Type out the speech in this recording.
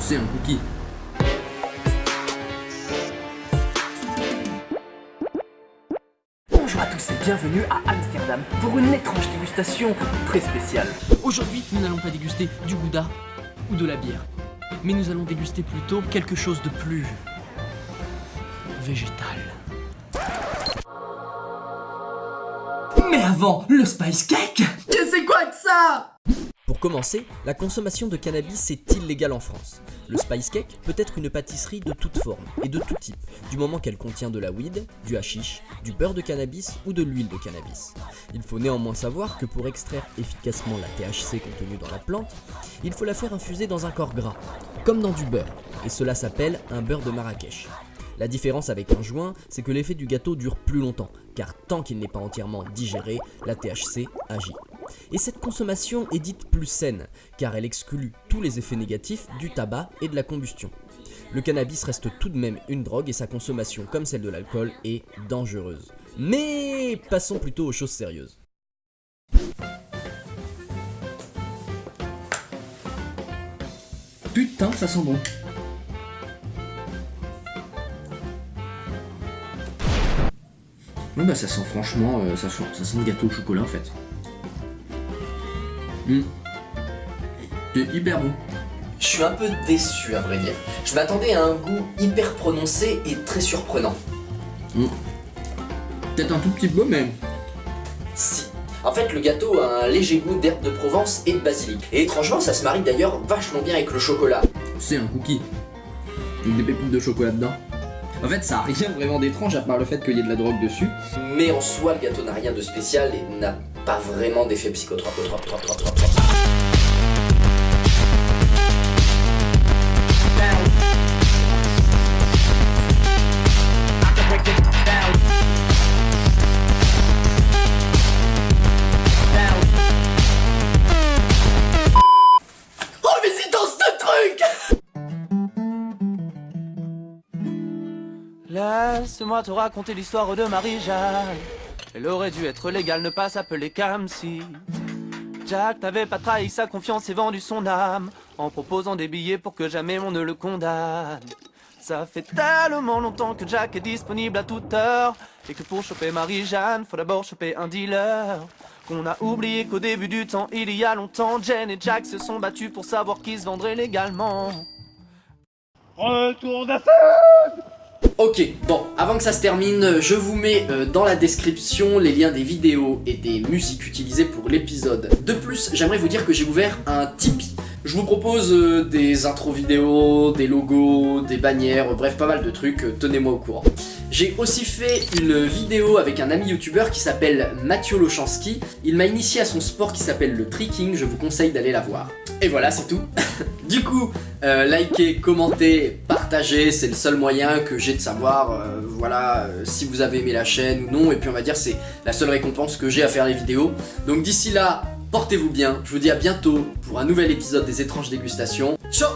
C'est un cookie. Bonjour à tous et bienvenue à Amsterdam pour une étrange dégustation très spéciale. Aujourd'hui, nous n'allons pas déguster du gouda ou de la bière, mais nous allons déguster plutôt quelque chose de plus végétal. Mais avant, le spice cake Que c'est quoi que ça? Pour commencer, la consommation de cannabis est illégale en France. Le spice cake peut être une pâtisserie de toute forme et de tout type, du moment qu'elle contient de la weed, du hashish, du beurre de cannabis ou de l'huile de cannabis. Il faut néanmoins savoir que pour extraire efficacement la THC contenue dans la plante, il faut la faire infuser dans un corps gras, comme dans du beurre, et cela s'appelle un beurre de Marrakech. La différence avec un joint, c'est que l'effet du gâteau dure plus longtemps, car tant qu'il n'est pas entièrement digéré, la THC agit. Et cette consommation est dite plus saine, car elle exclut tous les effets négatifs du tabac et de la combustion. Le cannabis reste tout de même une drogue et sa consommation, comme celle de l'alcool, est dangereuse. Mais passons plutôt aux choses sérieuses. Putain, ça sent bon. Ouais bah ça sent franchement, euh, ça, sent, ça sent le gâteau au chocolat en fait. Mmh. C'est hyper bon. Je suis un peu déçu à vrai dire. Je m'attendais à un goût hyper prononcé et très surprenant. Mmh. Peut-être un tout petit peu mais... Si. En fait, le gâteau a un léger goût d'herbe de Provence et de basilic. Et étrangement, ça se marie d'ailleurs vachement bien avec le chocolat. C'est un cookie. Avec des pépites de chocolat dedans. En fait, ça a rien vraiment d'étrange à part le fait qu'il y ait de la drogue dessus. Mais en soi, le gâteau n'a rien de spécial et n'a pas vraiment d'effet psychotrope. trop, trop, trop, trop, trop. Laisse-moi te raconter l'histoire de Marie-Jeanne. Elle aurait dû être légale, ne pas s'appeler Camsi. Jack n'avait pas trahi sa confiance et vendu son âme en proposant des billets pour que jamais on ne le condamne. Ça fait tellement longtemps que Jack est disponible à toute heure et que pour choper Marie-Jeanne, faut d'abord choper un dealer. Qu'on a oublié qu'au début du temps, il y a longtemps, Jen et Jack se sont battus pour savoir qui se vendrait légalement. Retour d'affaires Ok, bon, avant que ça se termine, je vous mets euh, dans la description les liens des vidéos et des musiques utilisées pour l'épisode. De plus, j'aimerais vous dire que j'ai ouvert un Tipeee. Je vous propose euh, des intros vidéo, des logos, des bannières, bref pas mal de trucs, euh, tenez-moi au courant. J'ai aussi fait une vidéo avec un ami youtubeur qui s'appelle Mathieu Lochanski. Il m'a initié à son sport qui s'appelle le tricking, je vous conseille d'aller la voir. Et voilà, c'est tout. du coup, euh, likez, commentez, c'est le seul moyen que j'ai de savoir, euh, voilà, euh, si vous avez aimé la chaîne ou non. Et puis on va dire c'est la seule récompense que j'ai à faire les vidéos. Donc d'ici là, portez-vous bien. Je vous dis à bientôt pour un nouvel épisode des étranges dégustations. Ciao